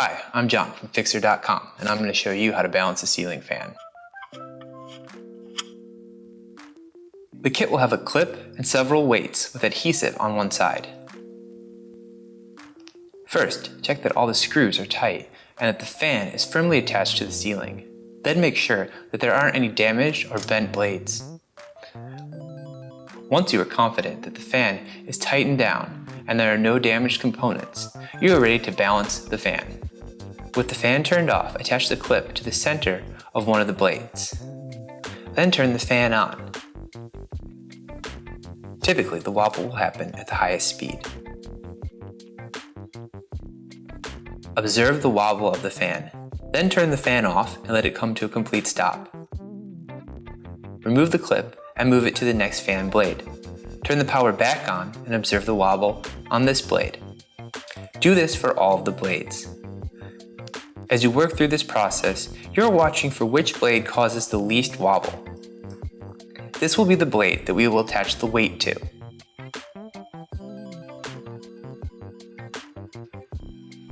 Hi, I'm John from Fixer.com and I'm going to show you how to balance a ceiling fan. The kit will have a clip and several weights with adhesive on one side. First, check that all the screws are tight and that the fan is firmly attached to the ceiling. Then make sure that there aren't any damaged or bent blades. Once you are confident that the fan is tightened down and there are no damaged components, you are ready to balance the fan. With the fan turned off, attach the clip to the center of one of the blades. Then turn the fan on. Typically, the wobble will happen at the highest speed. Observe the wobble of the fan. Then turn the fan off and let it come to a complete stop. Remove the clip and move it to the next fan blade. Turn the power back on and observe the wobble on this blade. Do this for all of the blades. As you work through this process, you're watching for which blade causes the least wobble. This will be the blade that we will attach the weight to.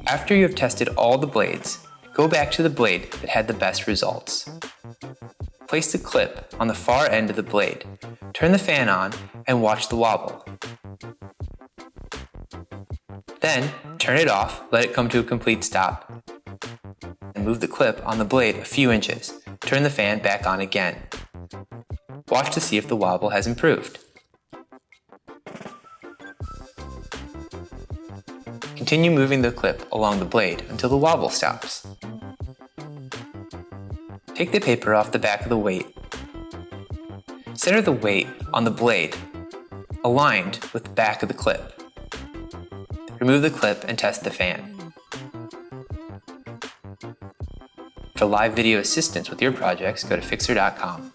After you have tested all the blades, go back to the blade that had the best results. Place the clip on the far end of the blade, turn the fan on, and watch the wobble. Then, turn it off, let it come to a complete stop, move the clip on the blade a few inches. Turn the fan back on again. Watch to see if the wobble has improved. Continue moving the clip along the blade until the wobble stops. Take the paper off the back of the weight. Center the weight on the blade, aligned with the back of the clip. Remove the clip and test the fan. For live video assistance with your projects, go to Fixer.com.